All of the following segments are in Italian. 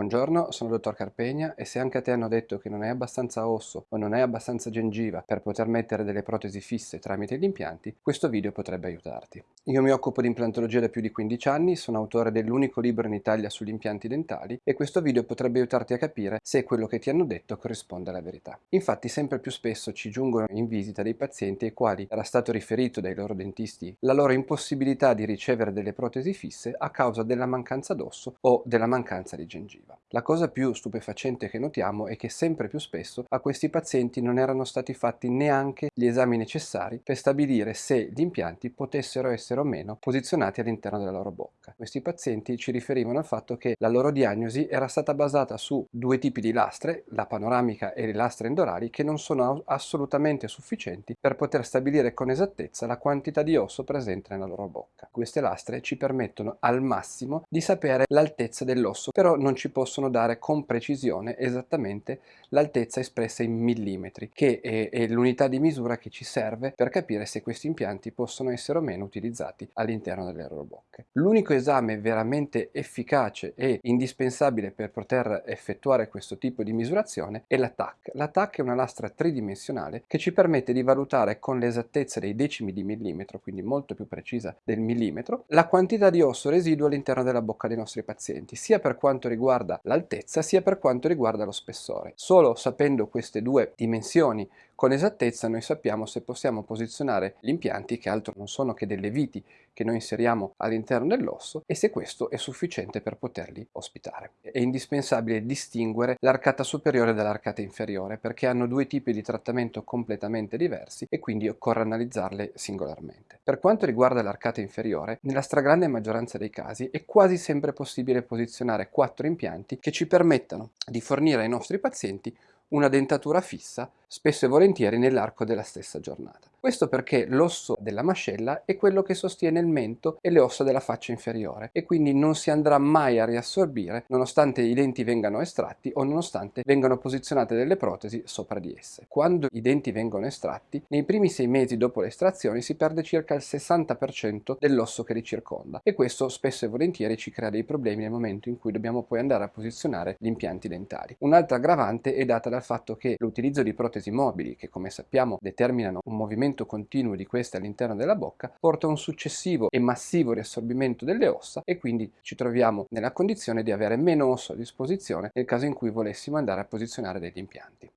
Buongiorno, sono il dottor Carpegna e se anche a te hanno detto che non hai abbastanza osso o non hai abbastanza gengiva per poter mettere delle protesi fisse tramite gli impianti, questo video potrebbe aiutarti. Io mi occupo di implantologia da più di 15 anni, sono autore dell'unico libro in Italia sugli impianti dentali e questo video potrebbe aiutarti a capire se quello che ti hanno detto corrisponde alla verità. Infatti sempre più spesso ci giungono in visita dei pazienti ai quali era stato riferito dai loro dentisti la loro impossibilità di ricevere delle protesi fisse a causa della mancanza d'osso o della mancanza di gengiva positiva. La cosa più stupefacente che notiamo è che sempre più spesso a questi pazienti non erano stati fatti neanche gli esami necessari per stabilire se gli impianti potessero essere o meno posizionati all'interno della loro bocca. Questi pazienti ci riferivano al fatto che la loro diagnosi era stata basata su due tipi di lastre, la panoramica e le lastre endorali, che non sono assolutamente sufficienti per poter stabilire con esattezza la quantità di osso presente nella loro bocca. Queste lastre ci permettono al massimo di sapere l'altezza dell'osso, però non ci possono dare con precisione esattamente l'altezza espressa in millimetri, che è, è l'unità di misura che ci serve per capire se questi impianti possono essere o meno utilizzati all'interno delle loro L'unico esame veramente efficace e indispensabile per poter effettuare questo tipo di misurazione è la TAC. La TAC è una lastra tridimensionale che ci permette di valutare con l'esattezza dei decimi di millimetro, quindi molto più precisa del millimetro, la quantità di osso residuo all'interno della bocca dei nostri pazienti, sia per quanto riguarda l'altezza sia per quanto riguarda lo spessore. Solo sapendo queste due dimensioni con esattezza noi sappiamo se possiamo posizionare gli impianti che altro non sono che delle viti che noi inseriamo all'interno dell'osso e se questo è sufficiente per poterli ospitare. È indispensabile distinguere l'arcata superiore dall'arcata inferiore perché hanno due tipi di trattamento completamente diversi e quindi occorre analizzarle singolarmente. Per quanto riguarda l'arcata inferiore, nella stragrande maggioranza dei casi è quasi sempre possibile posizionare quattro impianti che ci permettano di fornire ai nostri pazienti una dentatura fissa spesso e volentieri nell'arco della stessa giornata. Questo perché l'osso della mascella è quello che sostiene il mento e le ossa della faccia inferiore e quindi non si andrà mai a riassorbire nonostante i denti vengano estratti o nonostante vengano posizionate delle protesi sopra di esse. Quando i denti vengono estratti, nei primi sei mesi dopo l'estrazione si perde circa il 60% dell'osso che li circonda e questo spesso e volentieri ci crea dei problemi nel momento in cui dobbiamo poi andare a posizionare gli impianti dentali. Un'altra aggravante è data dal fatto che l'utilizzo di protesi mobili, che come sappiamo determinano un movimento movimento continuo di queste all'interno della bocca porta a un successivo e massivo riassorbimento delle ossa e quindi ci troviamo nella condizione di avere meno osso a disposizione nel caso in cui volessimo andare a posizionare degli impianti.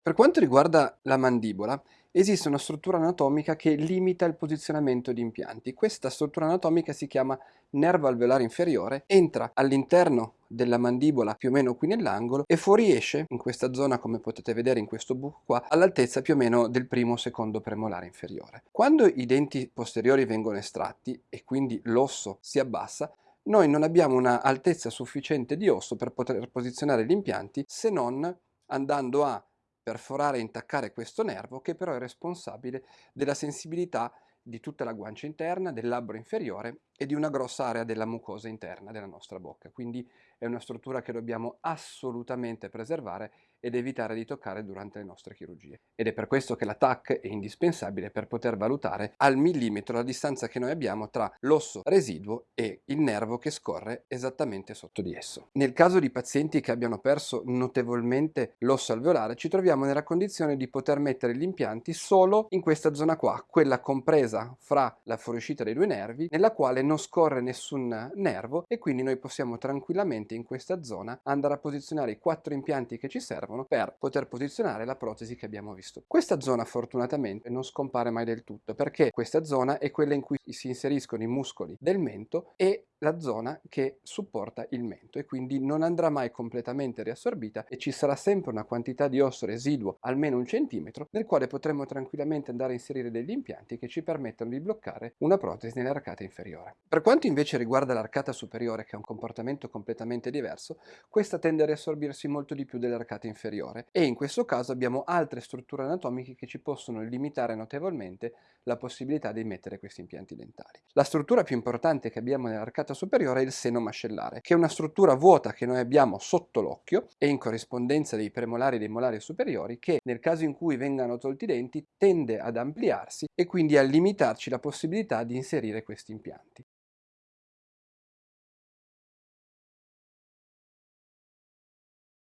Per quanto riguarda la mandibola, esiste una struttura anatomica che limita il posizionamento di impianti. Questa struttura anatomica si chiama nervo alveolare inferiore, entra all'interno della mandibola più o meno qui nell'angolo e fuoriesce in questa zona come potete vedere in questo buco qua all'altezza più o meno del primo o secondo premolare inferiore. Quando i denti posteriori vengono estratti e quindi l'osso si abbassa noi non abbiamo una altezza sufficiente di osso per poter posizionare gli impianti se non andando a perforare e intaccare questo nervo che però è responsabile della sensibilità di tutta la guancia interna, del labbro inferiore e di una grossa area della mucosa interna della nostra bocca. Quindi è una struttura che dobbiamo assolutamente preservare ed evitare di toccare durante le nostre chirurgie. Ed è per questo che la TAC è indispensabile per poter valutare al millimetro la distanza che noi abbiamo tra l'osso residuo e il nervo che scorre esattamente sotto di esso. Nel caso di pazienti che abbiano perso notevolmente l'osso alveolare ci troviamo nella condizione di poter mettere gli impianti solo in questa zona qua, quella compresa fra la fuoriuscita dei due nervi, nella quale non scorre nessun nervo e quindi noi possiamo tranquillamente in questa zona andare a posizionare i quattro impianti che ci servono per poter posizionare la protesi che abbiamo visto. Questa zona fortunatamente non scompare mai del tutto perché questa zona è quella in cui si inseriscono i muscoli del mento e la zona che supporta il mento e quindi non andrà mai completamente riassorbita e ci sarà sempre una quantità di osso residuo almeno un centimetro nel quale potremo tranquillamente andare a inserire degli impianti che ci permettono di bloccare una protesi nell'arcata inferiore. Per quanto invece riguarda l'arcata superiore che ha un comportamento completamente diverso, questa tende a riassorbirsi molto di più dell'arcata inferiore e in questo caso abbiamo altre strutture anatomiche che ci possono limitare notevolmente la possibilità di mettere questi impianti dentali. La struttura più importante che abbiamo nell'arcata strata superiore è il seno mascellare, che è una struttura vuota che noi abbiamo sotto l'occhio e in corrispondenza dei premolari e dei molari superiori che nel caso in cui vengano tolti i denti tende ad ampliarsi e quindi a limitarci la possibilità di inserire questi impianti.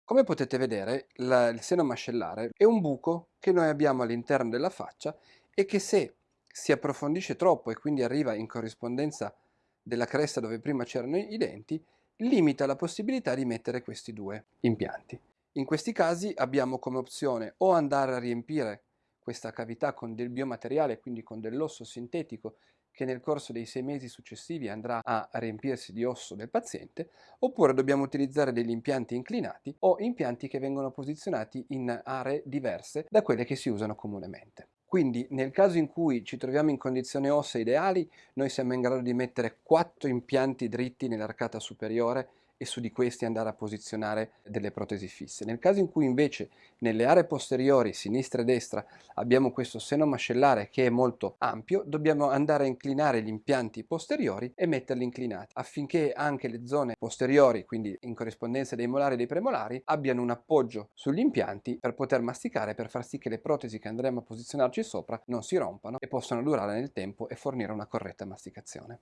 Come potete vedere, la, il seno mascellare è un buco che noi abbiamo all'interno della faccia e che se si approfondisce troppo e quindi arriva in corrispondenza della cresta dove prima c'erano i denti, limita la possibilità di mettere questi due impianti. In questi casi abbiamo come opzione o andare a riempire questa cavità con del biomateriale, quindi con dell'osso sintetico che nel corso dei sei mesi successivi andrà a riempirsi di osso del paziente, oppure dobbiamo utilizzare degli impianti inclinati o impianti che vengono posizionati in aree diverse da quelle che si usano comunemente. Quindi nel caso in cui ci troviamo in condizioni ossee ideali, noi siamo in grado di mettere quattro impianti dritti nell'arcata superiore e su di questi andare a posizionare delle protesi fisse. Nel caso in cui invece nelle aree posteriori, sinistra e destra, abbiamo questo seno mascellare che è molto ampio, dobbiamo andare a inclinare gli impianti posteriori e metterli inclinati affinché anche le zone posteriori, quindi in corrispondenza dei molari e dei premolari, abbiano un appoggio sugli impianti per poter masticare, per far sì che le protesi che andremo a posizionarci sopra non si rompano e possano durare nel tempo e fornire una corretta masticazione.